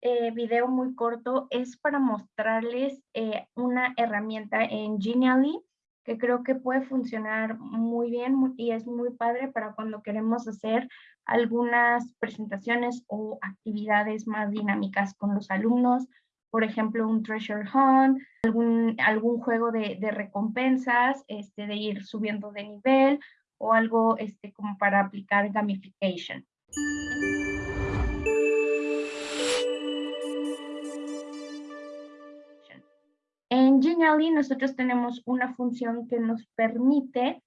eh, video muy corto es para mostrarles eh, una herramienta en Genially que creo que puede funcionar muy bien y es muy padre para cuando queremos hacer algunas presentaciones o actividades más dinámicas con los alumnos, por ejemplo, un treasure hunt, algún, juego de, de recompensas, este, de ir subiendo de nivel o algo este, como para aplicar gamification. En Genially nosotros tenemos una función que nos permite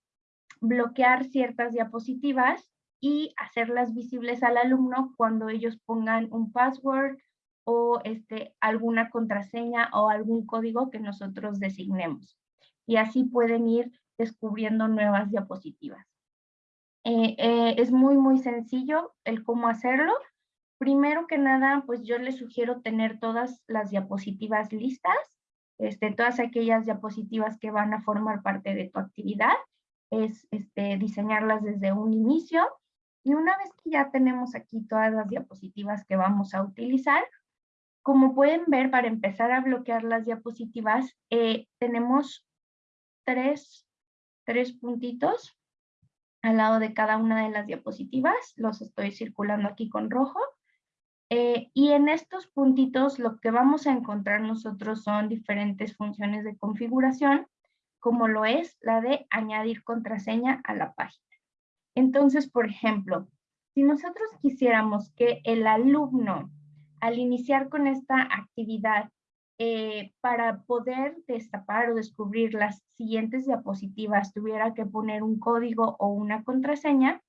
bloquear ciertas diapositivas y hacerlas visibles al alumno cuando ellos pongan un password o este, alguna contraseña o algún código que nosotros designemos. Y así pueden ir descubriendo nuevas diapositivas. Eh, eh, es muy, muy sencillo el cómo hacerlo. Primero que nada, pues yo les sugiero tener todas las diapositivas listas, este, todas aquellas diapositivas que van a formar parte de tu actividad, es este, diseñarlas desde un inicio. Y una vez que ya tenemos aquí todas las diapositivas que vamos a utilizar, como pueden ver, para empezar a bloquear las diapositivas, eh, tenemos tres, tres puntitos al lado de cada una de las diapositivas. Los estoy circulando aquí con rojo. Eh, y en estos puntitos lo que vamos a encontrar nosotros son diferentes funciones de configuración, como lo es la de añadir contraseña a la página. Entonces, por ejemplo, si nosotros quisiéramos que el alumno, al iniciar con esta actividad, eh, para poder destapar o descubrir las siguientes diapositivas tuviera que poner un código o una contraseña,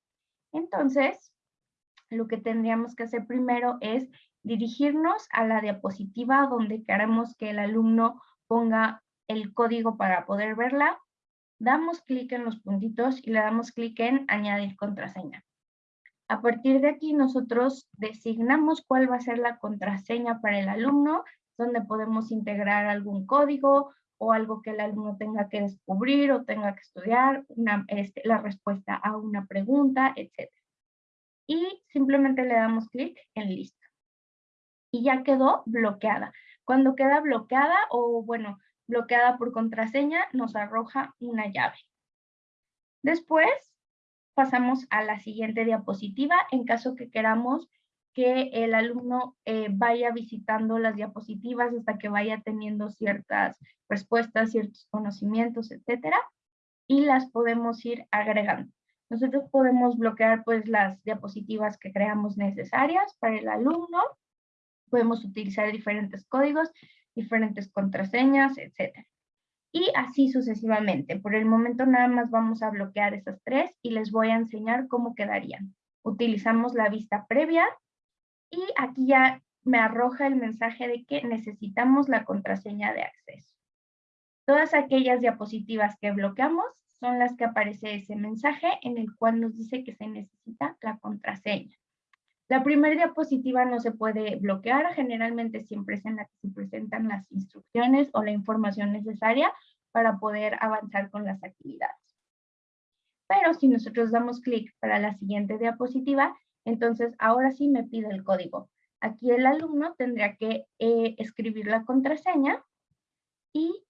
entonces lo que tendríamos que hacer primero es dirigirnos a la diapositiva donde queremos que el alumno ponga el código para poder verla, damos clic en los puntitos y le damos clic en añadir contraseña. A partir de aquí nosotros designamos cuál va a ser la contraseña para el alumno donde podemos integrar algún código o algo que el alumno tenga que descubrir o tenga que estudiar, este, la respuesta a una pregunta, etc. Y simplemente le damos clic en listo. Y ya quedó bloqueada. Cuando queda bloqueada o bueno, bloqueada por contraseña, nos arroja una llave. Después pasamos a la siguiente diapositiva en caso que queramos que el alumno eh, vaya visitando las diapositivas hasta que vaya teniendo ciertas respuestas, ciertos conocimientos, etcétera, y las podemos ir agregando. Nosotros podemos bloquear pues las diapositivas que creamos necesarias para el alumno, podemos utilizar diferentes códigos, diferentes contraseñas, etcétera. Y así sucesivamente. Por el momento nada más vamos a bloquear esas tres y les voy a enseñar cómo quedarían. Utilizamos la vista previa, y aquí ya me arroja el mensaje de que necesitamos la contraseña de acceso. Todas aquellas diapositivas que bloqueamos son las que aparece ese mensaje en el cual nos dice que se necesita la contraseña. La primera diapositiva no se puede bloquear, generalmente siempre es en la que se presentan las instrucciones o la información necesaria para poder avanzar con las actividades. Pero si nosotros damos clic para la siguiente diapositiva, entonces, ahora sí me pide el código. Aquí el alumno tendría que eh, escribir la contraseña y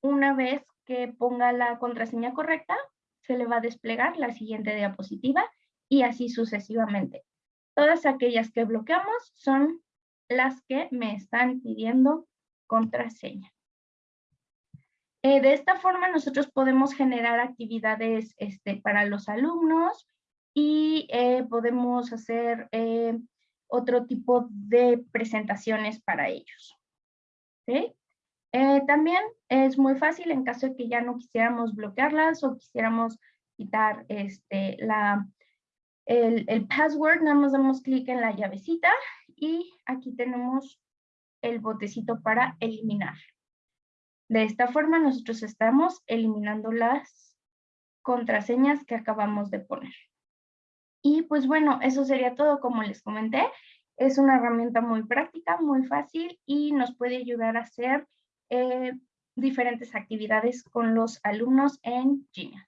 una vez que ponga la contraseña correcta, se le va a desplegar la siguiente diapositiva y así sucesivamente. Todas aquellas que bloqueamos son las que me están pidiendo contraseña. Eh, de esta forma nosotros podemos generar actividades este, para los alumnos, y eh, podemos hacer eh, otro tipo de presentaciones para ellos. Eh, también es muy fácil en caso de que ya no quisiéramos bloquearlas o quisiéramos quitar este, la, el, el password, nada más damos clic en la llavecita y aquí tenemos el botecito para eliminar. De esta forma nosotros estamos eliminando las contraseñas que acabamos de poner. Y pues bueno, eso sería todo como les comenté. Es una herramienta muy práctica, muy fácil y nos puede ayudar a hacer eh, diferentes actividades con los alumnos en Genial.